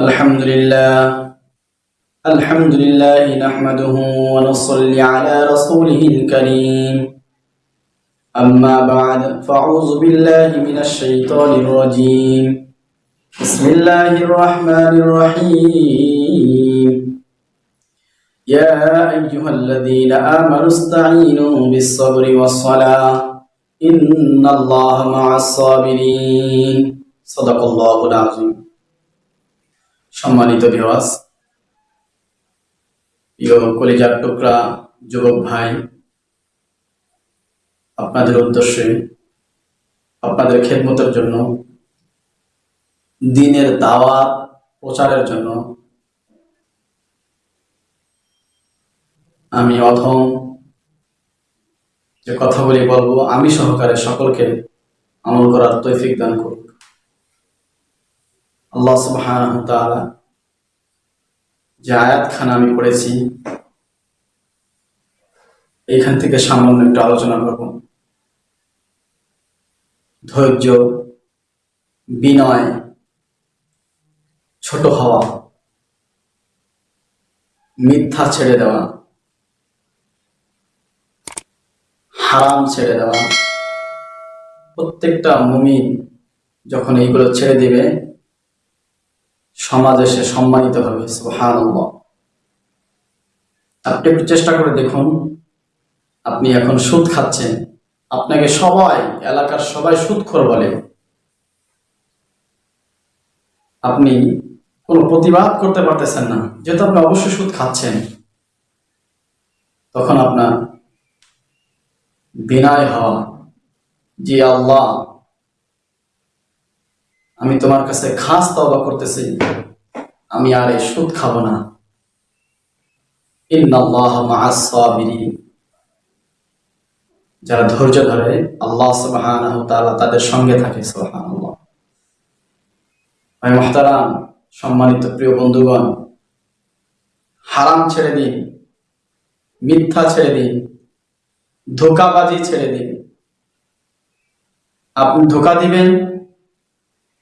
الحمد لله الحمد لله نحمده ونصلي على رسوله الكريم. أما بعد فأعوذ بالله من الشيطان الرجيم. بسم الله الرحمن الرحيم. يا أيها الذين آمنوا استعينوا بالصبر والصلاة. إن الله مع الصابرين. صدق الله العظيم. সম্মানিত দিবস প্রিয় কলিজার টুকরা, যুবক ভাই, আপনাদের উদ্দেশ্যে, আপনাদের খেদমতের জন্য, দিনের দাওয়াত প্রচারের জন্য, আমি অধম যে কথাগুলি বলব, আমি সহকারে সকলকে আমল করার তৌফিক দান করুক। আল্লাহ সুবহানাহু ওয়া তাআলা যে আয়াতখানা আমি পড়েছি এইখান থেকে সামান্য একটু আলোচনা করব। ধৈর্য, বিনয়, ছোট হওয়া, মিথ্যা ছেড়ে দেওয়া, হারাম ছেড়ে দেওয়া, প্রত্যেকটা মুমিন যখন এইগুলো ছেড়ে দিবে সমাজে সে সম্মানিত হবে সুহান আপনি একটু চেষ্টা করে দেখুন, আপনি এখন সুদ খাচ্ছেন, আপনাকে সবাই, এলাকার সবাই সুদখোর বলে। আপনি কোনো প্রতিবাদ করতে পারতেছেন না, যেহেতু আপনি অবশ্যই সুদ খাচ্ছেন, তখন আপনার বিনয় হওয়া যে আল্লাহ আমি তোমার কাছে খাস তবা করতেছি। আমি আর এই সুদ খাব না। যারা ধৈর্য ধরে আল্লাহ তাআলা তাদের সঙ্গে থাকে, সুবহানাল্লাহ। ভাই মুহতারাম, সম্মানিত প্রিয় বন্ধুগণ, হারাম ছেড়ে দিন, মিথ্যা ছেড়ে দিন, ধোকাবাজি ছেড়ে দিন। আপনি ধোকা দিবেন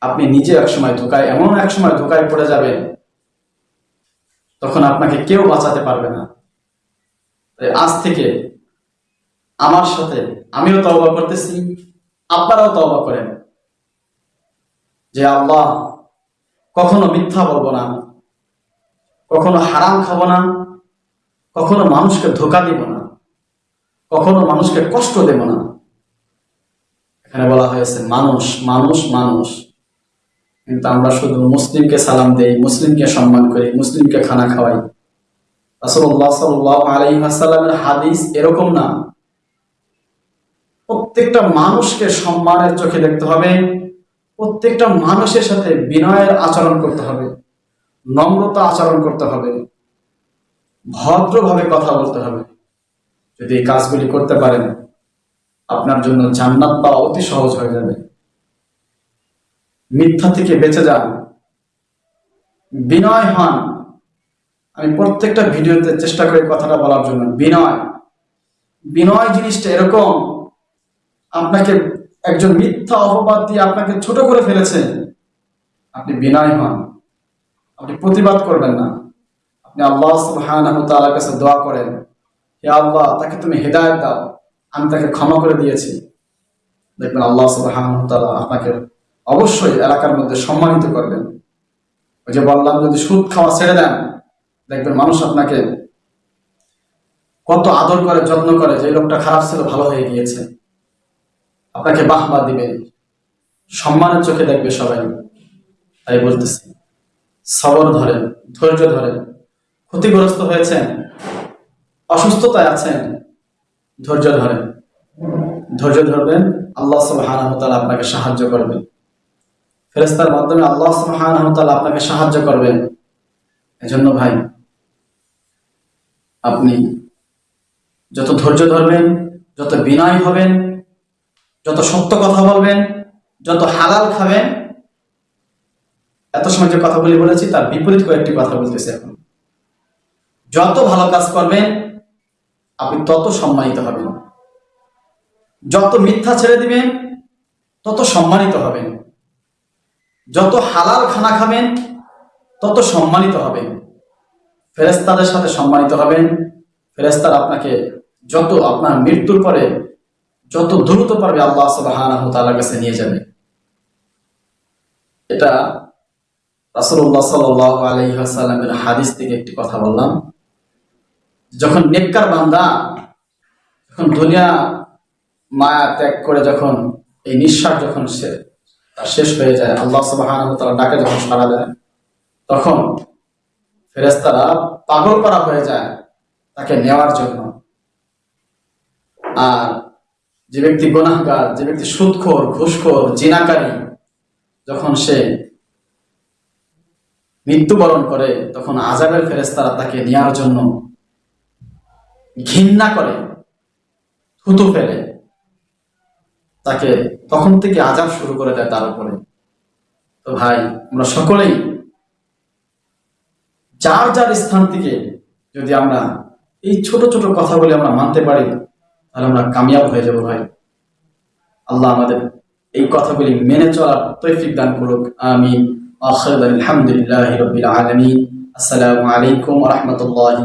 আপনি নিজে এক সময় ধোকায় এমন এক সময় ধোকায় পড়ে যাবেন, তখন আপনাকে কেউ বাঁচাতে পারবে না। আজ থেকে আমার সাথে আমিও তওবা করতেছি, আপনারাও তওবা করেন। যে আল্লাহ, কখনো মিথ্যা বলব না, কখনো হারাম খাব না, কখনো মানুষকে ধোকা দিব না, কখনো মানুষকে কষ্ট দেব না। এখানে বলা হয়েছে, মানুষ মানুষ মানুষ। কিন্তু আমরা শুধু মুসলিমকে সালাম দেই, মুসলিমকে সম্মান করি, মুসলিমকে খানা খাওয়াই। রাসূলুল্লাহ সাল্লাল্লাহু আলাইহি ওয়াসাল্লামের হাদিস এরকম না। প্রত্যেকটা মানুষকে সম্মানের চোখে দেখতে হবে, প্রত্যেকটা মানুষের সাথে বিনয়ের আচরণ করতে হবে, নম্রতা আচরণ করতে হবে, ভদ্রভাবে কথা বলতে হবে। যদি এই কাজগুলি করতে পারেন, আপনার জন্য জান্নাত পাওয়া অতি সহজ হয়ে যাবে। মিথ্যা থেকে বেঁচে যান। বিনয় হন। আমি প্রত্যেকটা ভিডিওতে চেষ্টা করি কথাটা বলার জন্য। বিনয়। বিনয় জিনিসটা এরকম, আপনাকে একজন মিথ্যা অপবাদ দিয়ে আপনাকে ছোট করে ফেলেছে। আপনি বিনয় হন। আপনি প্রতিবাদ করবেন না। আপনি আল্লাহ তাআলার কাছে দোয়া করেন। হে আল্লাহ, তাকে তুমি হেদায়ত দাও। আমি তাকে ক্ষমা করে দিয়েছি। দেখবেন আল্লাহ তাআলা আপনাকে অবশ্যই এলাকার মধ্যে সম্মানিত করবেন। ওই যে বললাম, যদি সুদ খাওয়া ছেড়ে দেন, দেখবেন মানুষ আপনাকে কত আদর করে, যত্ন করে যে লোকটা খারাপ ছিল, ভালো হয়ে গিয়েছে। আপনাকে বাহবা দিবে। সম্মানের চোখে দেখবে সবাই। তাই বলতেছি, সবর ধরেন, ধৈর্য ধরেন। ক্ষতিগ্রস্ত হয়েছেন, অসুস্থতায় আছেন, ধৈর্য ধরেন। ধৈর্য ধরবেন, আল্লাহ ওয়া তাআলা আপনাকে সাহায্য করবেন ফেরেস্তার মাধ্যমে আল্লাহ সুবহানাহু আপনাকে সাহায্য করবেন। এজন্য ভাই, আপনি যত ধৈর্য ধরবেন, যত বিনয় হবেন, যত সত্য কথা বলবেন, যত হালাল খাবেন, এত সময় যে কথাগুলি বলেছি তার বিপরীত কয়েকটি কথা বলতেছি এখন। যত ভালো কাজ করবেন, আপনি তত সম্মানিত হবেন। যত মিথ্যা ছেড়ে দিবেন, তত সম্মানিত হবেন। যত হালাল খানা খাবেন, তত সম্মানিত হবেন। ফেরেস্তাদের সাথে সম্মানিত হবেন। ফেরেস্তার আপনাকে যত আপনার মৃত্যুর পরে যত দ্রুত পারবে আল্লাহ তাআলার কাছে নিয়ে যাবে। এটা রাসূলুল্লাহ সাল্লাল্লাহু আলাইহি ওয়াসাল্লামের হাদিস থেকে একটি কথা বললাম। যখন নেককার বান্দা যখন দুনিয়া মায়া ত্যাগ করে যখন এই নিঃশ্বাস যখন সে শেষ হয়ে যায়। আল্লাহ সুবহানাহু তাআলা ডাকে যখন সাড়া দেয়, তখন ফেরেশতারা পাগল করা হয়ে যায় তাকে নেওয়ার জন্য। আর যে ব্যক্তি গুনাহগার, যে ব্যক্তি সুদখোর, ঘুষখোর, জিনাকারী, যখন সে মৃত্যুবরণ করে, তখন আজাবের ফেরেশতারা তাকে নেওয়ার জন্য ঘৃণা করে, থুতু ফেলে। তাকে তখন থেকে আজাব শুরু করে দেয় তার উপরে। তো ভাই, আমরা সকলেই যার যার স্থান থেকে যদি আমরা এই ছোট ছোট কথাগুলি আমরা মানতে পারি, তাহলে আমরা কামিয়াব হয়ে যাব ভাই। আল্লাহ আমাদের এই কথাগুলি মেনে চলার তৈফিক দান করুক। আমি আসসালামু আলাইকুম রাহমাতুল্লাহি